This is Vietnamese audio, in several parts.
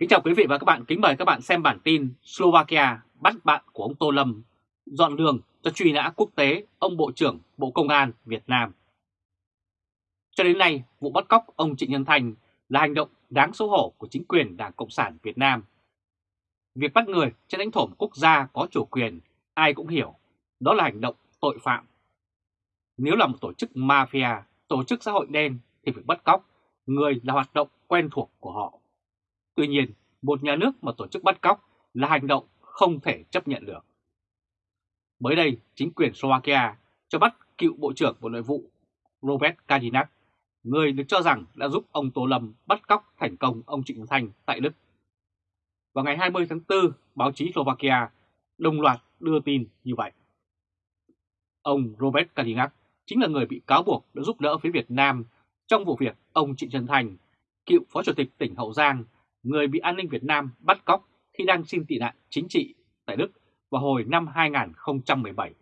Kính chào quý vị và các bạn, kính mời các bạn xem bản tin Slovakia bắt bạn của ông Tô Lâm dọn đường cho truy nã quốc tế ông Bộ trưởng Bộ Công an Việt Nam. Cho đến nay, vụ bắt cóc ông Trịnh Nhân Thành là hành động đáng xấu hổ của chính quyền Đảng Cộng sản Việt Nam. Việc bắt người trên lãnh thổ quốc gia có chủ quyền, ai cũng hiểu, đó là hành động tội phạm. Nếu là một tổ chức mafia, tổ chức xã hội đen thì việc bắt cóc, người là hoạt động quen thuộc của họ. Tuy nhiên, một nhà nước mà tổ chức bắt cóc là hành động không thể chấp nhận được. Mới đây, chính quyền Slovakia cho bắt cựu Bộ trưởng Bộ Nội vụ Robert Kajinak, người được cho rằng đã giúp ông Tô Lâm bắt cóc thành công ông Trịnh Thanh tại Đức. Vào ngày 20 tháng 4, báo chí Slovakia đồng loạt đưa tin như vậy. Ông Robert Kajinak chính là người bị cáo buộc đã giúp đỡ phía Việt Nam trong vụ việc ông Trịnh Trần Thành, cựu Phó Chủ tịch tỉnh Hậu Giang, người bị an ninh Việt Nam bắt cóc khi đang xin tị nạn chính trị tại Đức vào hồi năm 2017.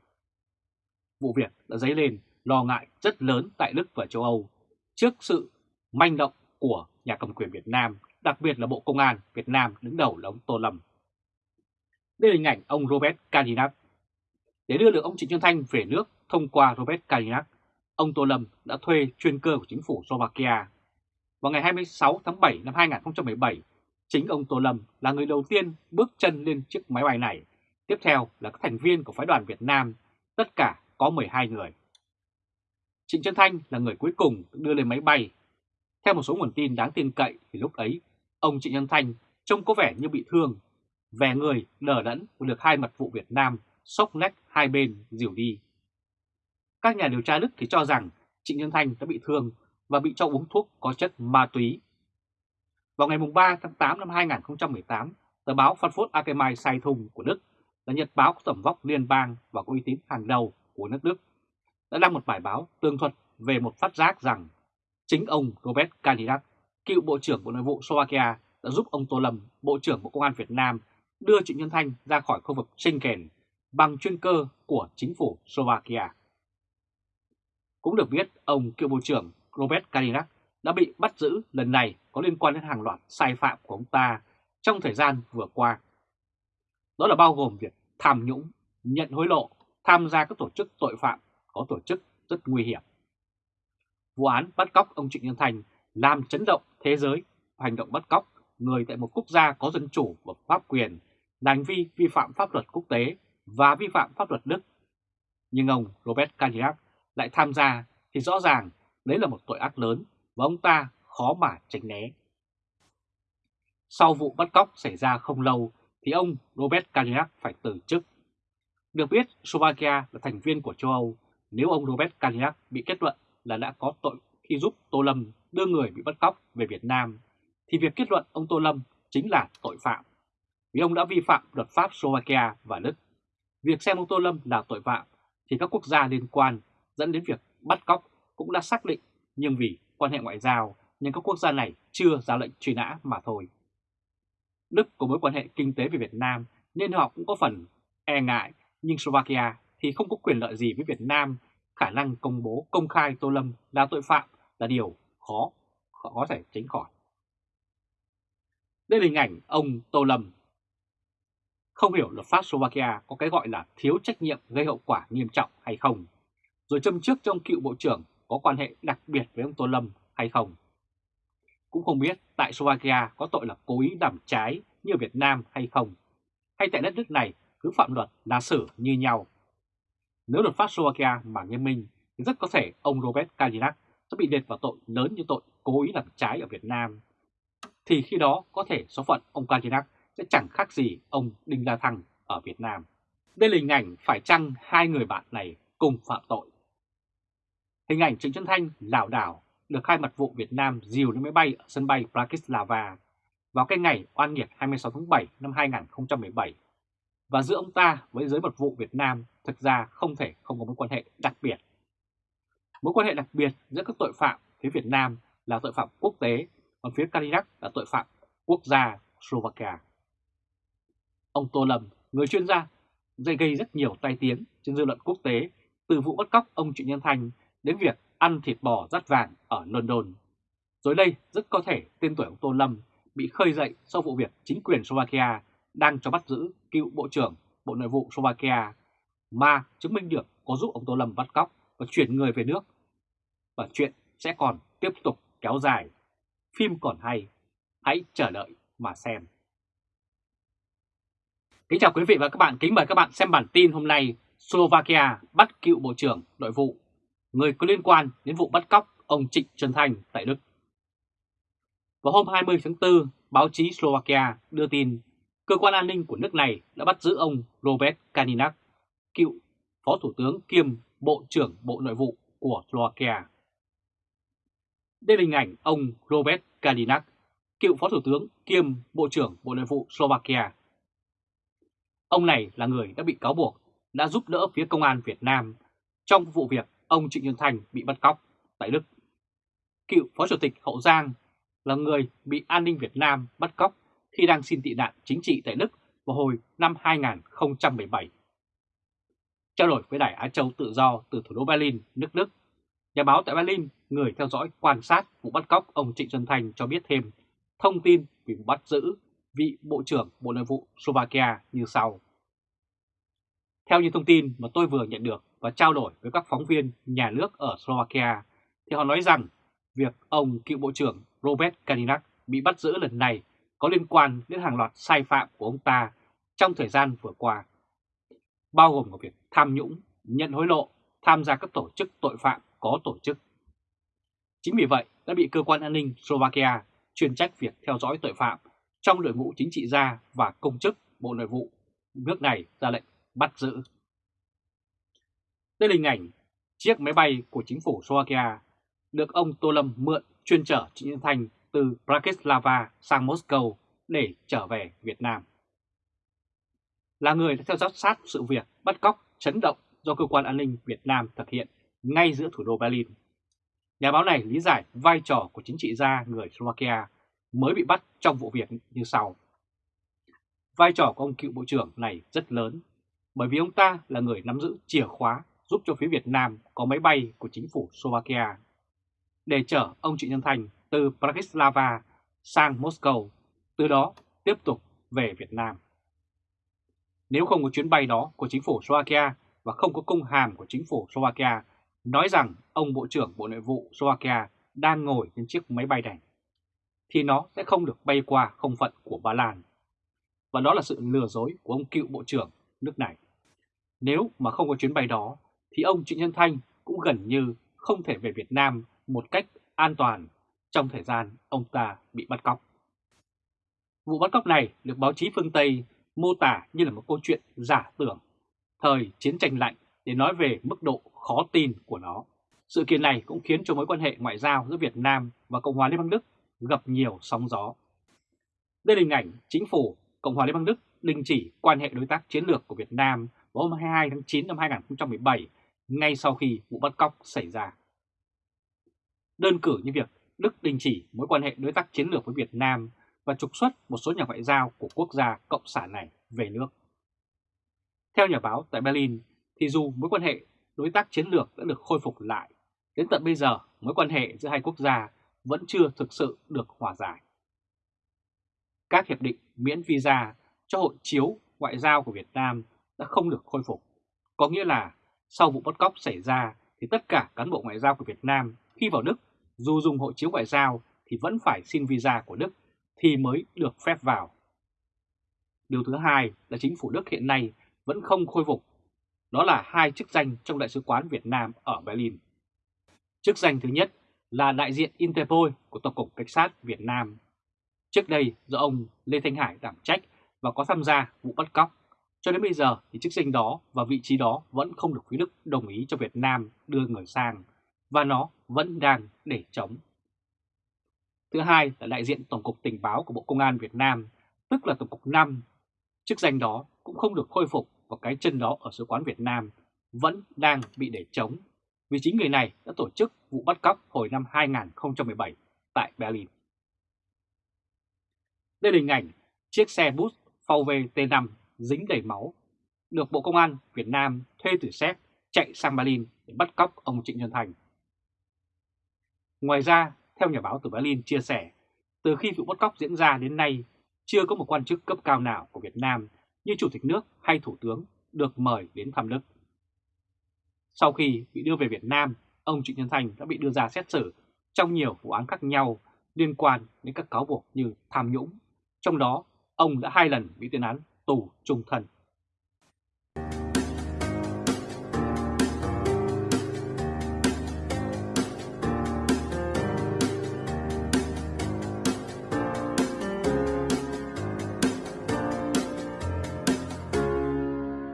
Vụ việc đã dấy lên lo ngại rất lớn tại Đức và châu Âu trước sự manh động của nhà cầm quyền Việt Nam, đặc biệt là Bộ Công an Việt Nam đứng đầu là ông Tô Lâm. Đây là hình ảnh ông Robert Kadinak. Để đưa được ông Trịnh Xuân Thanh về nước thông qua Robert Kadinak, ông Tô Lâm đã thuê chuyên cơ của chính phủ Slovakia. Vào ngày 26 tháng 7 năm 2017, chính ông Tô Lâm là người đầu tiên bước chân lên chiếc máy bay này Tiếp theo là các thành viên của phái đoàn Việt Nam, tất cả có 12 người. Trịnh Trân Thanh là người cuối cùng đưa lên máy bay. Theo một số nguồn tin đáng tin cậy thì lúc ấy, ông Trịnh Trân Thanh trông có vẻ như bị thương, vẻ người lờ đẫn và được hai mật vụ Việt Nam sốc nách hai bên dìu đi. Các nhà điều tra Đức thì cho rằng Trịnh Nhân Thanh đã bị thương và bị cho uống thuốc có chất ma túy. Vào ngày 3 tháng 8 năm 2018, tờ báo Frankfurt Allgemeine Zeitung của Đức là nhật báo có tầm vóc liên bang và có uy tín hàng đầu của nước Đức, đã đăng một bài báo tường thuật về một phát giác rằng chính ông Robert Kalinak, cựu Bộ trưởng Bộ Nội vụ Slovakia, đã giúp ông Tô Lâm, Bộ trưởng Bộ Công an Việt Nam, đưa Trịnh Nhân Thanh ra khỏi khu vực Schengen bằng chuyên cơ của chính phủ Slovakia. Cũng được biết, ông cựu Bộ trưởng Robert Kalinak đã bị bắt giữ lần này có liên quan đến hàng loạt sai phạm của ông ta trong thời gian vừa qua. Đó là bao gồm việc tham nhũng, nhận hối lộ, tham gia các tổ chức tội phạm có tổ chức rất nguy hiểm. Vụ án bắt cóc ông Trịnh Nhân Thành làm chấn động thế giới hành động bắt cóc người tại một quốc gia có dân chủ và pháp quyền là hành vi vi phạm pháp luật quốc tế và vi phạm pháp luật Đức. Nhưng ông Robert Kajak lại tham gia thì rõ ràng đấy là một tội ác lớn và ông ta khó mà tránh né. Sau vụ bắt cóc xảy ra không lâu thì ông Robert Kajak phải từ chức. Được biết, Slovakia là thành viên của châu Âu. Nếu ông Robert Kajak bị kết luận là đã có tội khi giúp Tô Lâm đưa người bị bắt cóc về Việt Nam, thì việc kết luận ông Tô Lâm chính là tội phạm. Vì ông đã vi phạm luật pháp Slovakia và Đức. Việc xem ông Tô Lâm là tội phạm thì các quốc gia liên quan dẫn đến việc bắt cóc cũng đã xác định nhưng vì quan hệ ngoại giao nhưng các quốc gia này chưa ra lệnh truy nã mà thôi. Đức có mối quan hệ kinh tế với Việt Nam nên họ cũng có phần e ngại, nhưng Slovakia thì không có quyền lợi gì với Việt Nam, khả năng công bố công khai Tô Lâm là tội phạm là điều khó, khó có thể tránh khỏi. Đây là hình ảnh ông Tô Lâm. Không hiểu luật pháp Slovakia có cái gọi là thiếu trách nhiệm gây hậu quả nghiêm trọng hay không, rồi châm trước trong cựu bộ trưởng có quan hệ đặc biệt với ông Tô Lâm hay không. Cũng không biết tại Slovakia có tội là cố ý làm trái như Việt Nam hay không, hay tại đất nước này cứ phạm luật là xử như nhau. Nếu luật pháp Slovakia mà nghiêm minh thì rất có thể ông Robert Kalinak sẽ bị liệt vào tội lớn như tội cố ý làm trái ở Việt Nam. Thì khi đó có thể số phận ông Kalinak sẽ chẳng khác gì ông Đinh La Thăng ở Việt Nam. Đây là hình ảnh phải chăng hai người bạn này cùng phạm tội. Hình ảnh Trịnh Xuân Thanh lảo đảo được hai mật vụ Việt Nam dìu lên máy bay ở sân bay Bratislava vào cái ngày oan nghiệt 26 tháng 7 năm 2017. Và giữa ông ta với giới mật vụ Việt Nam thực ra không thể không có mối quan hệ đặc biệt. Mối quan hệ đặc biệt giữa các tội phạm phía Việt Nam là tội phạm quốc tế, còn phía Kalinak là tội phạm quốc gia Slovakia. Ông Tô Lâm, người chuyên gia, dây gây rất nhiều tai tiếng trên dư luận quốc tế từ vụ bắt cóc ông Trịnh Nhân Thanh đến việc ăn thịt bò rắt vàng ở London. Rồi đây rất có thể tên tuổi ông Tô Lâm bị khơi dậy sau vụ việc chính quyền Slovakia đang cho bắt giữ cựu Bộ trưởng Bộ Nội vụ Slovakia mà chứng minh được có giúp ông Tô Lâm bắt cóc và chuyển người về nước. Và chuyện sẽ còn tiếp tục kéo dài. Phim còn hay, hãy chờ đợi mà xem. Kính chào quý vị và các bạn, kính mời các bạn xem bản tin hôm nay Slovakia bắt cựu Bộ trưởng Nội vụ, người có liên quan đến vụ bắt cóc ông Trịnh Trần Thành tại Đức. Vào hôm 20 tháng 4, báo chí Slovakia đưa tin cơ quan an ninh của nước này đã bắt giữ ông Robert Kaninak, cựu Phó Thủ tướng kiêm Bộ trưởng Bộ Nội vụ của Slovakia. Đây là hình ảnh ông Robert Kaninak, cựu Phó Thủ tướng kiêm Bộ trưởng Bộ Nội vụ Slovakia. Ông này là người đã bị cáo buộc đã giúp đỡ phía công an Việt Nam trong vụ việc ông Trịnh Xuân Thành bị bắt cóc tại Đức. Cựu Phó Chủ tịch Hậu Giang là người bị an ninh Việt Nam bắt cóc khi đang xin tị nạn chính trị tại Đức vào hồi năm 2017. Trao đổi với Đài Á Châu Tự Do từ thủ đô Berlin, nước Đức, nhà báo tại Berlin, người theo dõi quan sát vụ bắt cóc ông Trịnh Xuân Thành cho biết thêm thông tin về vụ bắt giữ vị Bộ trưởng Bộ Nội vụ Slovakia như sau. Theo như thông tin mà tôi vừa nhận được và trao đổi với các phóng viên nhà nước ở Slovakia, thì họ nói rằng việc ông cựu Bộ trưởng Robert Kalinak bị bắt giữ lần này có liên quan đến hàng loạt sai phạm của ông ta trong thời gian vừa qua, bao gồm cả việc tham nhũng, nhận hối lộ, tham gia các tổ chức tội phạm có tổ chức. Chính vì vậy đã bị cơ quan an ninh Slovakia chuyên trách việc theo dõi tội phạm trong đội ngũ chính trị gia và công chức Bộ Nội vụ nước này ra lệnh bắt giữ. Đây là hình ảnh chiếc máy bay của chính phủ Slovakia được ông Tô Lâm mượn chuyên chở Trịnh Nhân Thành từ Bratislava sang Moscow để trở về Việt Nam. Là người đã theo dõi sát sự việc bắt cóc chấn động do cơ quan an ninh Việt Nam thực hiện ngay giữa thủ đô Berlin. Nhà báo này lý giải vai trò của chính trị gia người Slovakia mới bị bắt trong vụ việc như sau. Vai trò của ông cựu bộ trưởng này rất lớn, bởi vì ông ta là người nắm giữ chìa khóa giúp cho phía Việt Nam có máy bay của chính phủ Slovakia để chở ông Trịnh Nhân Thành từ Bratislava sang Moscow, từ đó tiếp tục về Việt Nam. Nếu không có chuyến bay đó của chính phủ Slovakia và không có công hàm của chính phủ Slovakia nói rằng ông Bộ trưởng Bộ Nội vụ Slovakia đang ngồi trên chiếc máy bay này, thì nó sẽ không được bay qua không phận của Ba Lan. Và đó là sự lừa dối của ông cựu Bộ trưởng nước này. Nếu mà không có chuyến bay đó, thì ông Trịnh Nhân Thanh cũng gần như không thể về Việt Nam một cách an toàn trong thời gian ông ta bị bắt cóc. Vụ bắt cóc này được báo chí phương Tây mô tả như là một câu chuyện giả tưởng, thời chiến tranh lạnh để nói về mức độ khó tin của nó. Sự kiện này cũng khiến cho mối quan hệ ngoại giao giữa Việt Nam và Cộng hòa Liên bang Đức gặp nhiều sóng gió. Đây là hình ảnh chính phủ Cộng hòa Liên bang Đức đình chỉ quan hệ đối tác chiến lược của Việt Nam vào hôm 22 tháng 9 năm 2017 ngay sau khi vụ bắt cóc xảy ra. Đơn cử như việc Đức đình chỉ mối quan hệ đối tác chiến lược với Việt Nam và trục xuất một số nhà ngoại giao của quốc gia cộng sản này về nước. Theo nhà báo tại Berlin, thì dù mối quan hệ đối tác chiến lược đã được khôi phục lại, đến tận bây giờ mối quan hệ giữa hai quốc gia vẫn chưa thực sự được hòa giải. Các hiệp định miễn visa cho hộ chiếu ngoại giao của Việt Nam đã không được khôi phục. Có nghĩa là sau vụ bắt cóc xảy ra thì tất cả cán bộ ngoại giao của Việt Nam khi vào Đức dù dùng hộ chiếu ngoại giao thì vẫn phải xin visa của Đức thì mới được phép vào. Điều thứ hai là chính phủ Đức hiện nay vẫn không khôi phục, đó là hai chức danh trong Đại sứ quán Việt Nam ở Berlin. Chức danh thứ nhất là đại diện Interpol của Tổng cục Cảnh sát Việt Nam. Trước đây do ông Lê Thanh Hải đảm trách và có tham gia vụ bắt cóc. Cho đến bây giờ thì chức danh đó và vị trí đó vẫn không được phía Đức đồng ý cho Việt Nam đưa người sang và nó vẫn đang để chống. Thứ hai là đại diện Tổng cục Tình báo của Bộ Công an Việt Nam, tức là Tổng cục 5. Chức danh đó cũng không được khôi phục và cái chân đó ở sứ quán Việt Nam vẫn đang bị để chống vì chính người này đã tổ chức vụ bắt cóc hồi năm 2017 tại Berlin. Đây là hình ảnh chiếc xe bus VW T5 dính đầy máu, được Bộ Công an Việt Nam thuê từ Séc chạy sang Berlin để bắt cóc ông Trịnh Xuân Thành. Ngoài ra, theo nhà báo từ Berlin chia sẻ, từ khi vụ bắt cóc diễn ra đến nay, chưa có một quan chức cấp cao nào của Việt Nam như Chủ tịch nước hay Thủ tướng được mời đến thăm Đức. Sau khi bị đưa về Việt Nam, ông Trịnh Nhân Thành đã bị đưa ra xét xử trong nhiều vụ án khác nhau liên quan đến các cáo buộc như tham nhũng. Trong đó, ông đã hai lần bị tuyên án tù trung thần.